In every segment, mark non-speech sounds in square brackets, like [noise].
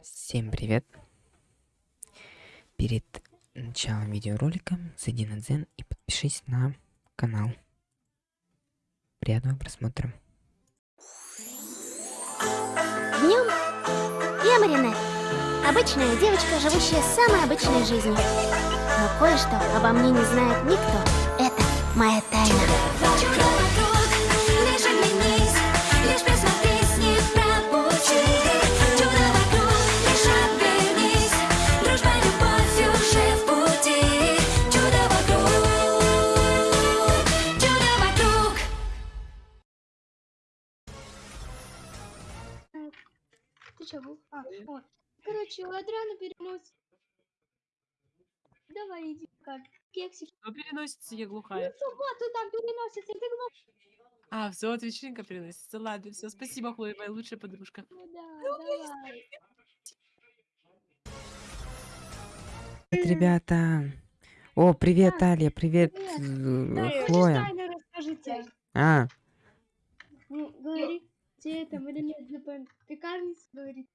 Всем привет! Перед началом видеоролика зайди на Дзен и подпишись на канал. Приятного просмотра. Днем я Маринет. Обычная девочка, живущая самой обычной жизнью. Но кое-что обо мне не знает никто. Это моя тайна. Чё, был? А, о. Короче, у Адриана перенос. Давай, иди как. Кексик. Что переносится, я Ну, глухая? в субботу там переносится, ты глупый. А, все, вот вечеринка переносится. Ладно, все, спасибо, Хлоя, моя лучшая подружка. Ну да, давай. Привет, ребята! О, привет, Алия, привет, привет. э, Да, Хлоя. Тайна расскажите. А, Ну, говори, тебе это Маринет ЗПН пекарница говорит.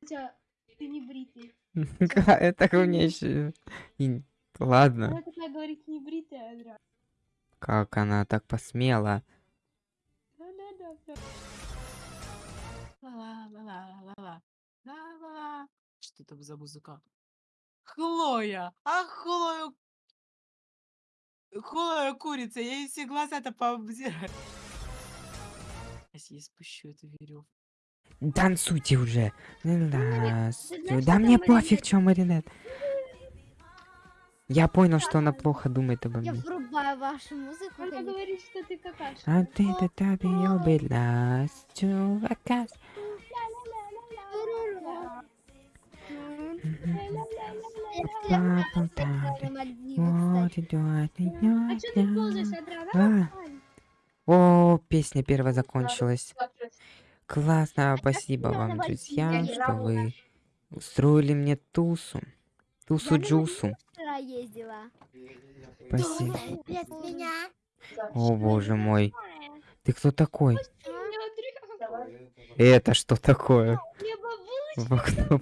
Хотя ты не бритый. [laughs] это у меня еще... Ладно, Она такая говорит, не бритый, Адриан. как она так посмела. Что там за музыка? Хлоя! А Хлою... Хлоя курица, я ей все глаза-то пообзираю. Сейчас я спущу эту веревку. Танцуйте уже. Здравствуй. знаешь, Да что мне пофиг, что Маринет. Я понял, что она плохо думает обо Я мне. врубаю вашу музыку. Она говорит, что ты какашка. А ты то таби обелась, чувакас. Я А что ты ползаешь, идёт. А. О, песня первая закончилась. Классно, спасибо я вам, друзья, что вы устроили мне тусу. Тусу Я на Джусу. Вчера ездила. Спасибо. О, боже мой. Ты кто такой? Это что такое? В окно.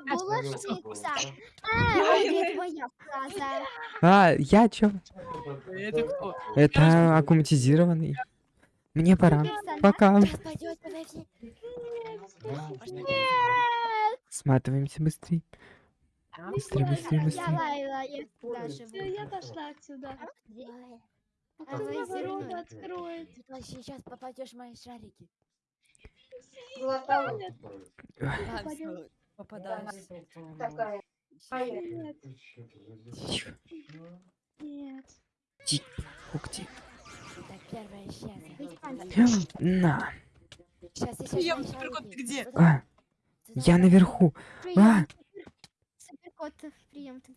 Бабула снится. А, где твоя фраза? А, я чё? Это кто? Это аккуматизированный. Мне пора. Пока. Сматываемся быстрее. Быстрее, быстрее, Я быстрее. Лайла, я туда Все, я пошла отсюда. А А ворота откроет? Ты вот сейчас попадешь в мои шарики. Нет, Попадаюсь. нет, Тихо. нет. Ух ты. Это. На. Сейчас Ну, я вот суперкот, ты где? А, я наверху. А, Суперкот, прием ты.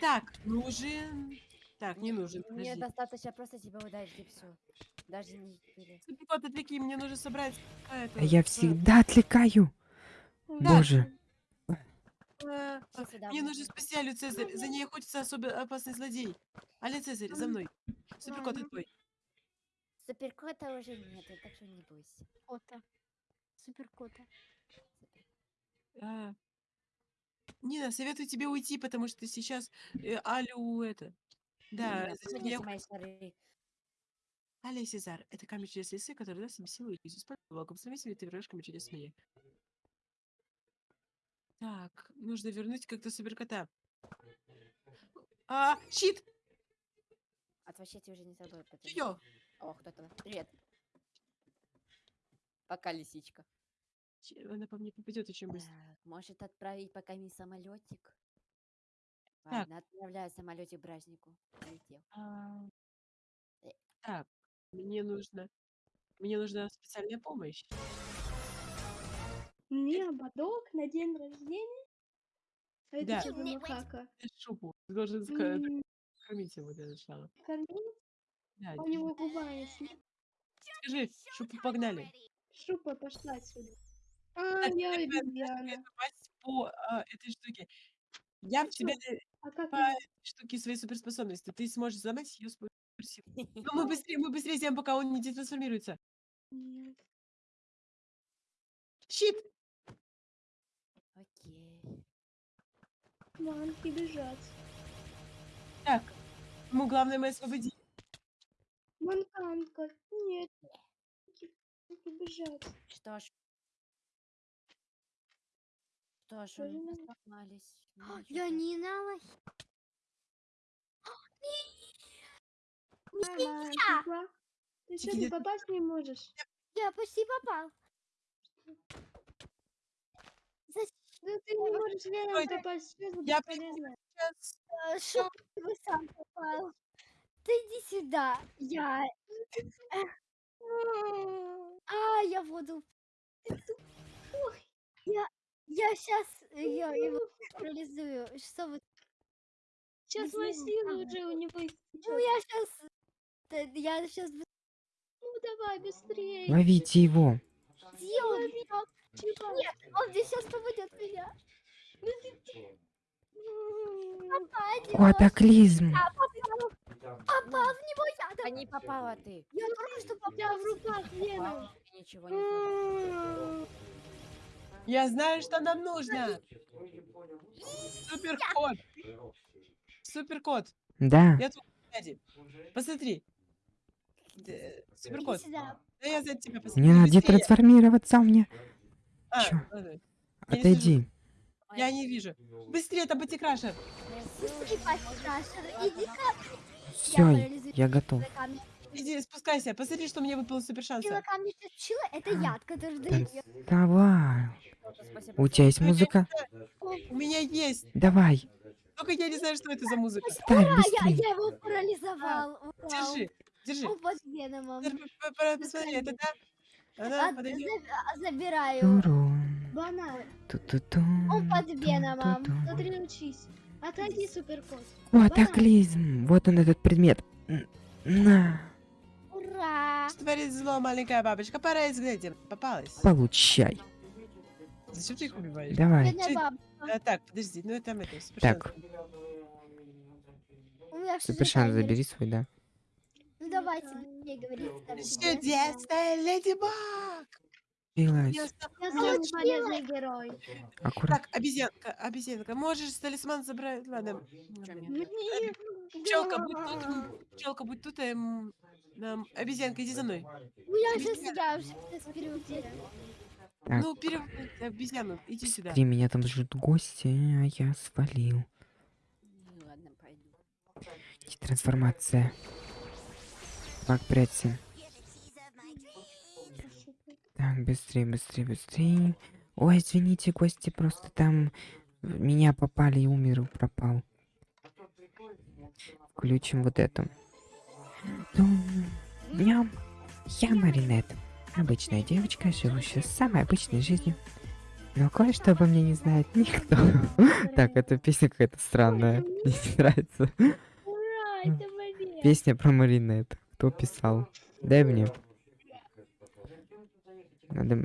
Так, нужен... Так, не нужен, Мне достаточно просто тебя ударить и все. Даже не отвлеки, мне нужно собрать... а, это, я э, всегда отвлекаю. Да. Боже. э, Мне нужен спасти Алю Цезарь. За ней охотится особо опасный злодей. Аля Цезарь, за мной. Суперкот, это твой. Суперкота уже нету, так что не бойся. Кота. Суперкота. А. Нина, советую тебе уйти, потому что сейчас э, Алю это... Да, Нина, Аля Сезар. Это камень чудес лисы, который даст себе силу и использует волком. Сами себе ты врешь камень чудес змеи. Так, нужно вернуть как-то суперкота. А, щит! Отвощать уже не собой. потому О, кто-то. Привет. Пока, лисичка. Она по мне попадет очень быстро. Так, может отправить пока не самолетик? Так. Ладно, отправляю самолетик бражнику. А, Э. Так, мне нужно... Мне нужна специальная помощь. Мне ободок на день рождения? А это Да. что за макака? Шубу. Ты должен М, кормить его для начала. Кормить? Да, А у него губа есть. нет? скажи, Шубу погнали. Шупа пошла отсюда. А, Так, я обезьяна. по а, этой штуке. Я в тебя да- А по этой штуке своей суперспособности. Ты сможешь взломать ее суперсилу. [laughs] Но мы быстрее, мы быстрее сделаем, пока он не детрансформируется. Нет. Щит! Окей. Манки бежать. Так, ему главное мы освободить. Манканка. Нет. Манки бежать. Что ж. Что ж, мы сломались. Ну, Я не знала. Мама, Ты что, не Где- попасть не можешь? Я почти попал. Да ты не можешь Ой, попасть. Что я бесполезно? Сейчас. А, Что ты сам попал? Ты иди сюда. Я... А, я воду. Я... Я сейчас я его парализую. Что вы... Сейчас Ага. уже у него Ну, я сейчас... Я сейчас... Ну давай быстрее. Ловите его. Где он? Нет, он здесь сейчас попадет в меня. Катаклизм. Попал. Попал в него я. А не попала ты. Я только что У попал. тебя в руках Веном. Попала, ничего не. Я знаю, что нам нужно. Суперкот. Суперкот. Да. Я тут. Посмотри. Д- Иди Суперкот. сюда. Да я за тебя посмотрю. Мне надо у меня. А, Чё? Я не Отойди. Я не вижу. Быстрее, там Баттикрашер. Быстрее, Паша, Крашер. Иди ка. Все, парализую. я готов. Иди, спускайся. Посмотри, что мне выпало супер шанса. Сила камня чила это А, яд, который дает. Давай. У тебя есть музыка? У меня есть. Давай. Только я не знаю, что это за музыка. Ставь я, быстрее. я его парализовал. Держи, держи. Он под веномом. Посмотри, это да? Подойдет. за- а, Забираю. Турун. Банан. Ту-ту-ту. Он под веномом. Смотри, учись. Отойди, суперкот. Катаклизм. Вот он этот предмет. На. Ура! Что творит зло, маленькая бабочка? Пора изглядеть. Попалась. Получай. Зачем ты их убиваешь? Давай. А, так, подожди, ну там это супер Так. таймер. забери свой, да. Давайте, мне себе. Чудесная леди Баг! Билась. Я полезный герой. Аккуратно. Так, обезьянка, обезьянка, можешь талисман забрать? Ладно. Пчелка, будь тут. м, Пчелка, будь тут. эм, нам- Обезьянка, иди за мной. Ну я себя уже сейчас переутеряла. Так. Ну, пере... обезьяну, иди сюда. Смотри, меня там ждут гости, а я свалил. Ну, Ладно, пойду. Трансформация. Так, прячься. Так, быстрее, быстрее, быстрее. Ой, извините, гости, просто там меня попали и умер, пропал. Включим вот это. Тум, Ням. Я Маринет. Обычная девочка, живущая самой обычной жизнью. Но кое-что обо мне не знает никто. [laughs] Так, эта песня какая-то странная. Мне не нравится. Песня про Маринет. Кто писал? Дай мне. Надо...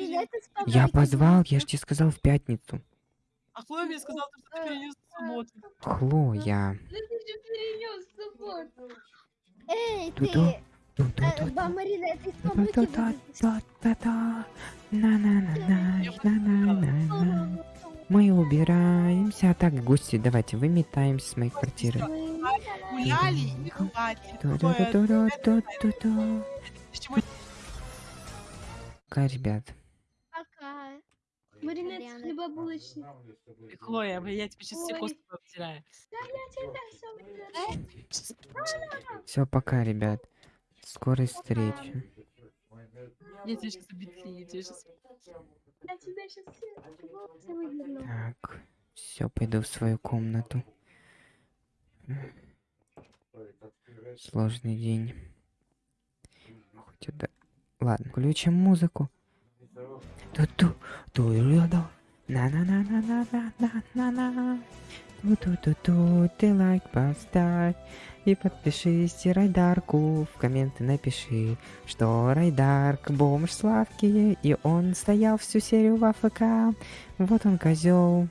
с Я позвал, я же тебе сказал в пятницу. А Хлоя мне сказала, что ты перенес в субботу. Хлоя. Да ты же перенес в субботу. Эй, ты, э, Ту-ту-ту. ба, Марина, это из помойки вылезла. Та-та-та-та-та. Мы убираемся. А так, гости, давайте выметаемся с моей квартиры. Пока, ребят. Пока. Маринетский бабулочник. Хлоя, я тебе сейчас все кости повтираю. Все, пока, ребят. Скорой встречи. Я тебя сейчас обидела, я тебя сейчас... Я тебя сейчас... Так, все, пойду в свою комнату. Сложный день. Хоть это... Ладно, включим музыку. Ту-ту, ту ту Ту-ту-ту-ту, ты лайк поставь и подпишись, и Райдарку в комменты напиши, что Райдарк бомж сладкий, и он стоял всю серию в АФК. Вот он козел.